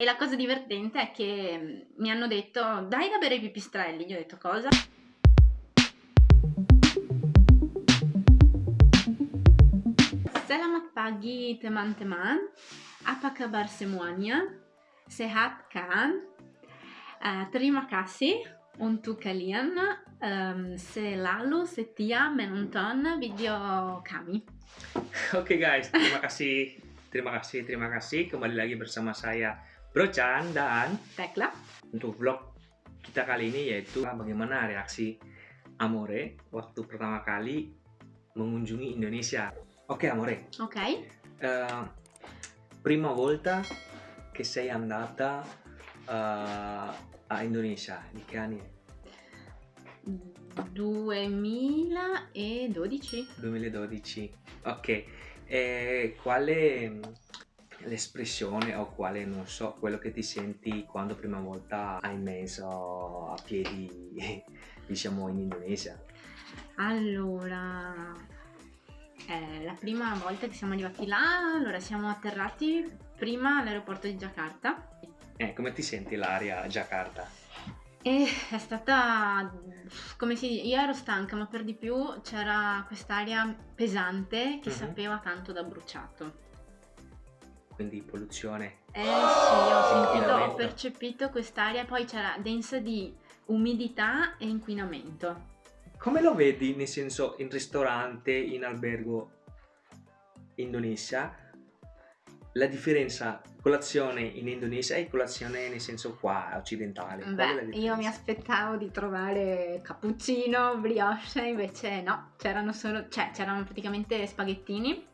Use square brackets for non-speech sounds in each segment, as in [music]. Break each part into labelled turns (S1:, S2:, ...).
S1: E la cosa divertente è che mm, mi hanno detto dai da bere i pipistrelli. Gli ho detto cosa? Selamat pagi teman-teman. Apa kabar semuanya? Sehat kan? Uh, terima kasih untuk kalian um, selalu setia menonton video kami.
S2: Oke okay guys, terima kasih, terima kasih, terima kasih. Kembali lagi bersama saya Bro Chan dan
S1: Tekla
S2: untuk vlog kita kali ini yaitu bagaimana reaksi Amore waktu pertama kali mengunjungi Indonesia. Okay, Amore.
S1: Ok.
S2: Uh, prima volta che sei andata uh, a Indonesia, di che anni?
S1: 2012.
S2: 2012. Ok. E quale l'espressione o quale, non so, quello che ti senti quando prima volta hai messo a piedi, [laughs] diciamo, in Indonesia?
S1: Allora, eh, la prima volta che siamo arrivati là, allora siamo atterrati prima all'aeroporto di Jakarta.
S2: Eh, come ti senti l'aria a Jakarta?
S1: E è stata, come si dice, io ero stanca, ma per di più c'era quest'aria pesante che uh mhm. -huh. sapeva tanto da bruciato
S2: quindi polluzione.
S1: Eh sì, ho sentito, ho percepito quest'aria, poi c'era densa di umidità e inquinamento.
S2: Come lo vedi, nel senso, in ristorante, in albergo Indonesia? La differenza colazione in Indonesia e colazione nel senso qua occidentale?
S1: Beh, io mi aspettavo di trovare cappuccino, brioche, invece no, c'erano solo, cioè c'erano praticamente spaghettini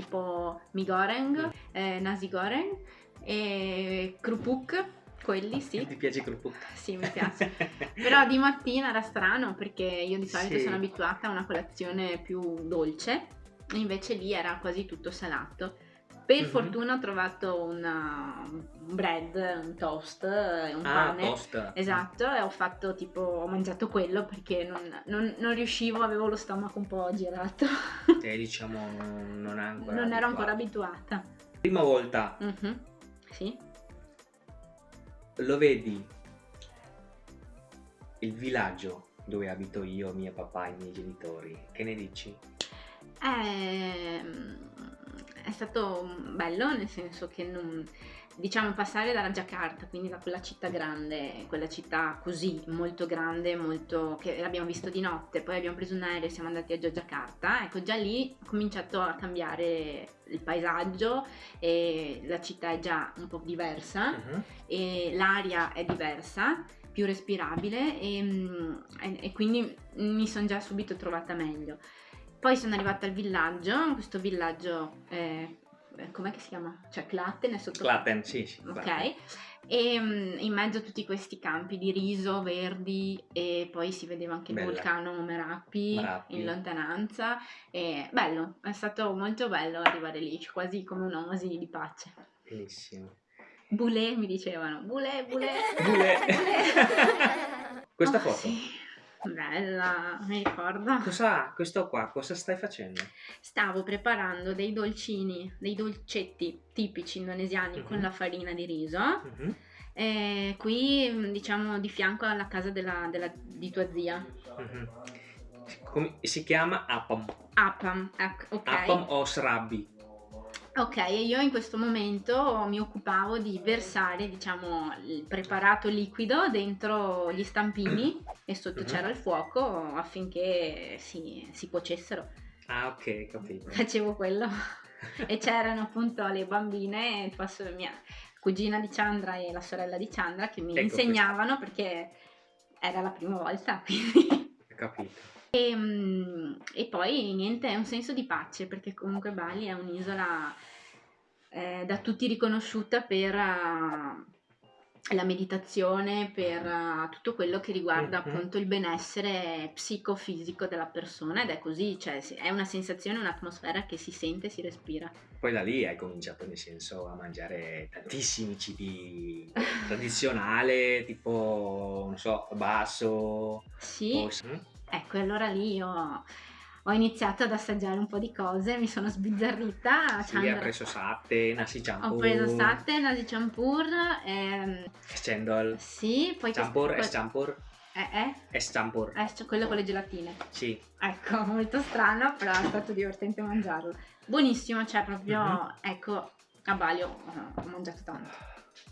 S1: tipo mi goreng, mm. eh, nasi goreng e krupuk, quelli sì.
S2: Ti piace krupuk?
S1: Sì, mi [laughs] piace. Però di mattina era strano perché io di solito sì. sono abituata a una colazione più dolce, invece lì era quasi tutto salato. Per mm -hmm. fortuna ho trovato una, un bread, un toast, un ah, pane.
S2: Toast.
S1: Esatto, e ho fatto tipo, ho mangiato quello perché non, non, non riuscivo, avevo lo stomaco un po' girato.
S2: E [laughs] diciamo non, ancora
S1: non ero ancora abituata.
S2: Prima volta.
S1: Mm -hmm. Sì.
S2: Lo vedi il villaggio dove abito io, mio papà e i miei genitori. Che ne dici?
S1: Eh stato bello nel senso che non, diciamo passare dalla Jakarta, quindi da quella città grande, quella città così molto grande, molto, che abbiamo visto di notte, poi abbiamo preso un aereo e siamo andati a Jakarta, ecco già lì ho cominciato a cambiare il paesaggio e la città è già un po' diversa uh -huh. e l'aria è diversa più respirabile e, e, e quindi mi sono già subito trovata meglio. Poi sono arrivata al villaggio, questo villaggio, eh, com'è che si chiama? Cioè Clatten è sotto...
S2: Clatten, sì, sì.
S1: Ok, e um, in mezzo a tutti questi campi di riso verdi e poi si vedeva anche Bella. il vulcano Merapi, Merapi, in lontananza. E bello, è stato molto bello arrivare lì, quasi come un'oasi di pace.
S2: Bellissimo.
S1: Boulet mi dicevano, boulet, boulet.
S2: Boulet. [laughs] Questa
S1: oh,
S2: foto?
S1: Sì. Bella, mi ricordo.
S2: Cosa, questo qua, cosa stai facendo?
S1: Stavo preparando dei dolcini, dei dolcetti tipici indonesiani uh -huh. con mhm. la farina di riso. Uh -huh. e qui, diciamo, di fianco alla casa della, della, di tua zia. Uh
S2: -huh. Come, si chiama Apam.
S1: Apam, ecco, ok.
S2: Apam o srabi.
S1: Ok, io in questo momento mi occupavo di versare, diciamo, il preparato liquido dentro gli stampini e sotto c'era il fuoco affinché si, si cuocessero.
S2: Ah, ok, capito.
S1: Facevo quello. e c'erano appunto le bambine, la mia cugina di Chandra e la sorella di Chandra che mi ecco insegnavano questo. perché era la prima volta, [laughs] quindi...
S2: Capito.
S1: E, ehm, e, poi niente, è un senso di pace perché comunque Bali è un'isola eh, da tutti riconosciuta per uh, la meditazione, per uh, tutto quello che riguarda mm-hmm. appunto il benessere psicofisico della persona ed è così, cioè è una sensazione, un'atmosfera che si sente, si respira.
S2: Poi da lì hai cominciato nel senso a mangiare tantissimi cibi [laughs] tradizionali, tipo, non so, basso.
S1: Sì. O... Ecco, allora lì io ho iniziato ad assaggiare un po' di cose, mi sono sbizzarrita.
S2: Sì, hai preso Satte, Nasi Champur.
S1: Ho preso Satte, Nasi Champur. Ehm,
S2: Scendol.
S1: Sì, poi...
S2: Champur, es Champur.
S1: Eh, eh?
S2: Es Champur.
S1: Cioè quello con le gelatine.
S2: Sì.
S1: Ecco, [laughs] molto strano, però è stato divertente mangiarlo. Buonissimo, cioè proprio, mm-hmm. ecco, a Bali ho, ho mangiato tanto.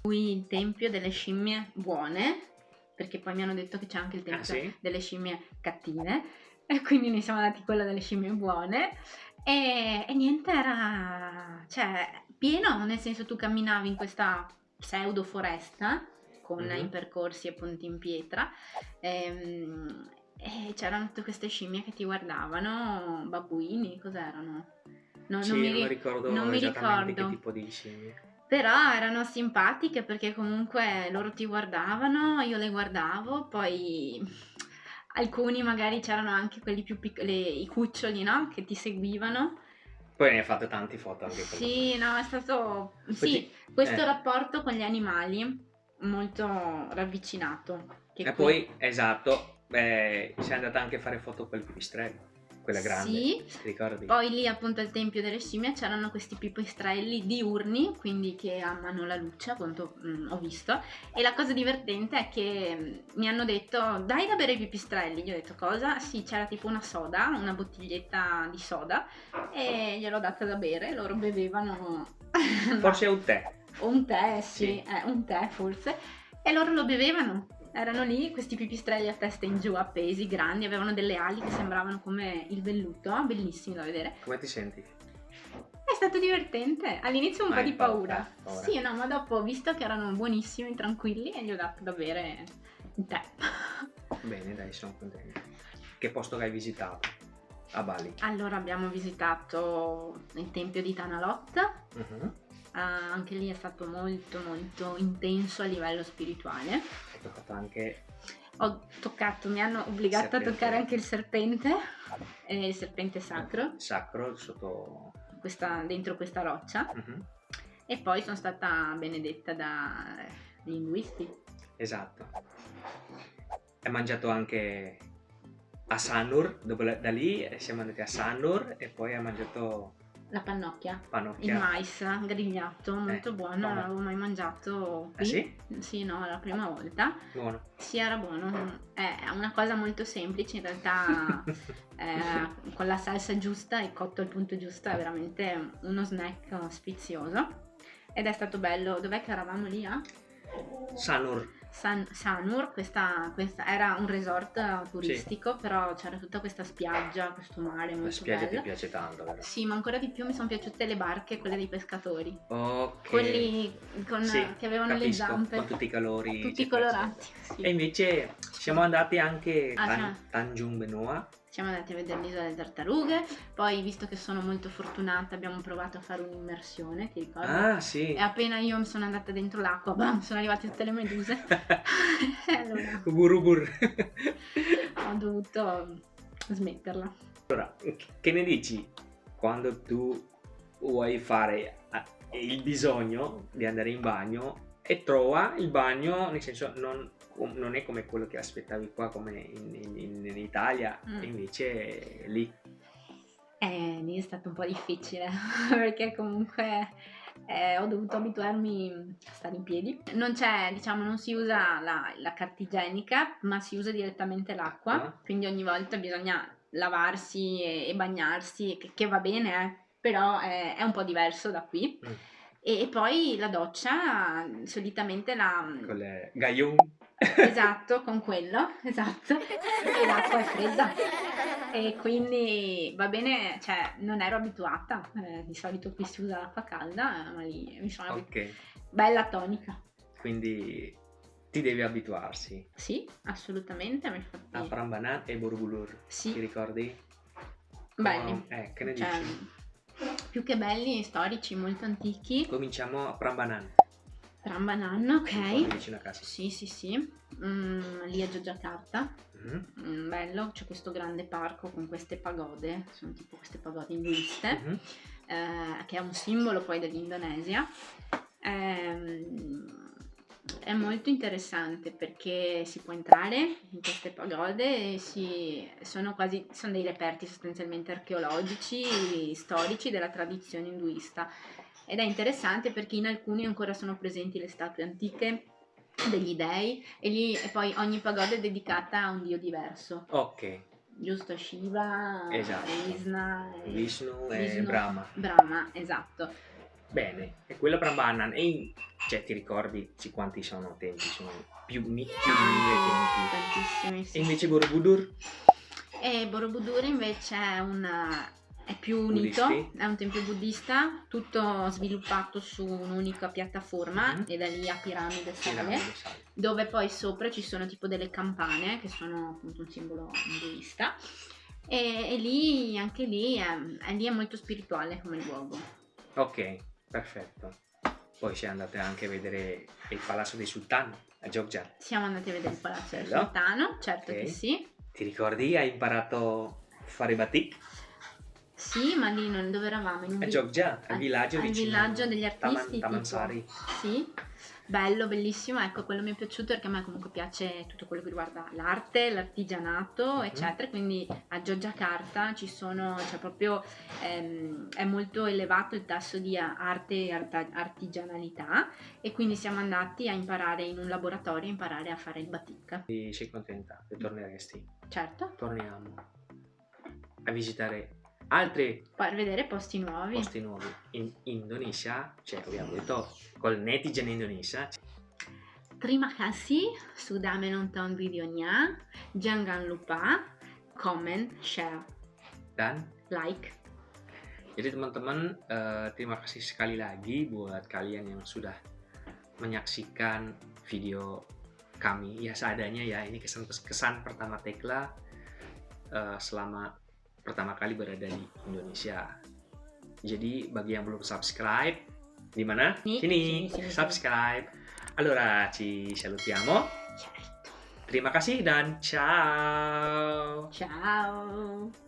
S1: Qui il tempio delle scimmie buone, perché poi mi hanno detto che c'è anche il tempio ah, sì? delle scimmie cattive [laughs] e quindi ne siamo andati quello delle scimmie buone. E, e niente era cioè pieno nel senso tu camminavi in questa pseudo foresta con mm-hmm. i percorsi appunto in pietra ehm, e c'erano tutte queste scimmie che ti guardavano babbuini cos'erano?
S2: No, sì, non mi, non ricordo non mi ricordo che tipo di scimmie.
S1: Però erano simpatiche perché comunque loro ti guardavano, io le guardavo, poi alcuni magari c'erano anche quelli più piccoli, i cuccioli, no? Che ti seguivano.
S2: Poi ne hai fatto tanti foto anche con
S1: Sì, no, è stato... Poi sì, ti... questo eh. rapporto con gli animali molto ravvicinato.
S2: e qui... poi, esatto, beh, sei andata anche a fare foto con il pipistrello quella grande. Sì. Ricordi?
S1: Poi lì appunto al Tempio delle Scimmie c'erano questi pipistrelli diurni, quindi che amano la luce, appunto mh, mm, ho visto. E la cosa divertente è che mh, mm, mi hanno detto dai da bere i pipistrelli. Gli ho detto cosa? Sì, c'era tipo una soda, una bottiglietta di soda e gliel'ho data da bere, loro bevevano... [laughs]
S2: Forse un tè.
S1: Un tè, sì, sì. Eh, un tè forse. E loro lo bevevano erano lì questi pipistrelli a testa in giù appesi, grandi, avevano delle ali che sembravano come il velluto, bellissimi da vedere.
S2: Come ti senti?
S1: È stato divertente, all'inizio un ma po' di paura. paura. Sì, no, ma dopo ho visto che erano buonissimi, tranquilli e gli ho dato da bere il tè. [laughs]
S2: Bene, dai, sono contento. Che posto che hai visitato? A Bali.
S1: Allora abbiamo visitato il tempio di Tanalot. Uh-huh. Uh, anche lì è stato molto molto intenso a livello spirituale.
S2: Hai toccato anche...
S1: Ho toccato, mi hanno obbligato a toccare anche il serpente, eh, il serpente sacro.
S2: Sacro sotto...
S1: Questa, dentro questa roccia. Uh-huh. E poi sono stata benedetta dagli induisti.
S2: Esatto. Hai mangiato anche a Sanur, dopo da lì siamo andati a Sanur e poi hai mangiato
S1: la pannocchia.
S2: Pannocchia.
S1: Il mais grigliato, molto eh, buono, non l'avevo mai mangiato
S2: qui. Ah, sì?
S1: Sì, no, la prima volta.
S2: Buono.
S1: Sì, era buono. È una cosa molto semplice, in realtà [laughs] eh, con la salsa giusta e cotto al punto giusto è veramente uno snack sfizioso. Ed è stato bello. Dov'è che eravamo lì? Eh?
S2: Sanur.
S1: San, Sanur, questa, questa, era un resort turistico, sì. però c'era tutta questa spiaggia, questo mare molto La
S2: spiaggia
S1: bello.
S2: ti piace tanto, vero?
S1: Sì, ma ancora di più mi sono piaciute le barche, quelle dei pescatori.
S2: Ok.
S1: Quelli con, sì, che avevano capisco, le zampe.
S2: Con tutti i colori.
S1: Tutti colorati. Sì.
S2: E invece siamo andati anche a Tan- Tanjung Benoa
S1: siamo andati a vedere l'isola delle tartarughe, poi visto che sono molto fortunata abbiamo provato a fare un'immersione, ti ricordi?
S2: Ah sì.
S1: E appena io mi sono andata dentro l'acqua, bam, sono arrivate tutte le meduse. [laughs] [laughs]
S2: allora, bur
S1: ho dovuto smetterla.
S2: Allora, che ne dici quando tu vuoi fare eh, il bisogno di andare in bagno e trova il bagno, nel senso non non è come quello che aspettavi qua come in, in, in Italia mm. invece lì
S1: eh, lì è stato un po' difficile [laughs] perché comunque eh, ho dovuto abituarmi a stare in piedi non c'è diciamo non si usa la, la carta igienica ma si usa direttamente l'acqua ah. quindi ogni volta bisogna lavarsi e, e bagnarsi che, che, va bene eh, però è, è, un po' diverso da qui mm. e, e, poi la doccia solitamente la
S2: con le gaglione
S1: Esatto, con quello, esatto. E l'acqua è fredda. E quindi va bene, cioè non ero abituata, eh, di solito qui si usa l'acqua calda, ma lì mi sono abituata. Ok. Bella tonica.
S2: Quindi ti devi abituarsi.
S1: Sì, assolutamente. Mi fatti...
S2: A Prambanan e Borobudur.
S1: Sì.
S2: Ti ricordi?
S1: Belli.
S2: Oh, eh, che ne cioè, dici?
S1: Più che belli, storici, molto antichi.
S2: Cominciamo a Prambanan.
S1: Prambanan, ok.
S2: Vicino a casa.
S1: Sì, sì, sì. Mm, lì a Giacarta. Mm-hmm. Mm, bello, c'è questo grande parco con queste pagode, sono tipo queste pagode induiste, mm-hmm. eh, che è un simbolo poi dell'Indonesia. Eh, È molto interessante perché si può entrare in queste pagode e si, sono quasi sono dei reperti sostanzialmente archeologici, storici della tradizione induista. Ed è interessante perché in alcuni ancora sono presenti le statue antiche degli dei e, lì, e poi ogni pagoda è dedicata a un dio diverso.
S2: Ok,
S1: Giusto, Shiva,
S2: Esatto.
S1: Krishna, e-
S2: Vishnu e
S1: Vishnu,
S2: Brahma.
S1: Brahma, esatto.
S2: Bene, e quello Brahmanan. E in- cioè, ti ricordi quanti sono tempi? Sono più, mi- più di mille tempi.
S1: Tantissimi, sì.
S2: E invece Borobudur?
S1: E Borobudur invece è, una- è più unito,
S2: Buddisti?
S1: è un tempio buddista, tutto sviluppato su un'unica piattaforma
S2: Mhm.
S1: e da lì a piramide sale, dove poi sopra ci sono tipo delle campane che sono appunto un simbolo induista. E, e lì, anche lì, è, lì è molto spirituale come luogo.
S2: Ok, perfetto. Poi si è andate anche a vedere il Palazzo dei Sultani a Jogja.
S1: Siamo andati a vedere il Palazzo del
S2: Bello.
S1: Sultano, certo
S2: Ok.
S1: che sì.
S2: Ti ricordi? Hai imparato a fare batik?
S1: Sì, ma lì non, dove eravamo? In un
S2: A Jogja, al
S1: al-
S2: villaggio
S1: al
S2: vicino
S1: villaggio degli
S2: Taman-
S1: artisti, tipo.
S2: Tamansari.
S1: Sì, bello, bellissimo. Ecco, quello mi è piaciuto perché a me comunque piace tutto quello che riguarda l'arte, l'artigianato,
S2: Mhm.
S1: eccetera. Quindi a Giorgiacarta ci sono, cioè proprio ehm, è molto elevato il tasso di arte e artigianalità e quindi siamo andati a imparare in un laboratorio, a imparare a fare il batik.
S2: Sei contenta che torneresti?
S1: Certo,
S2: Torniamo a visitare altri
S1: per vedere posti nuovi.
S2: posti nuovi in Indonesia, cioè abbiamo detto col netizen Indonesia.
S1: Terima kasih sudah menonton videonya. Jangan lupa comment, share,
S2: Dan
S1: like.
S2: jadi teman-teman eh, terima kasih sekali lagi buat kalian yang sudah menyaksikan video kami ya seadanya ya ini kesan kesan pertama Tekla eh, selama pertama kali berada di Indonesia. Jadi bagi yang belum subscribe di mana?
S1: Sini,
S2: Sini,
S1: sini, sini,
S2: subscribe. Allora ci salutiamo.
S1: Certo.
S2: Terima kasih dan ciao.
S1: Ciao.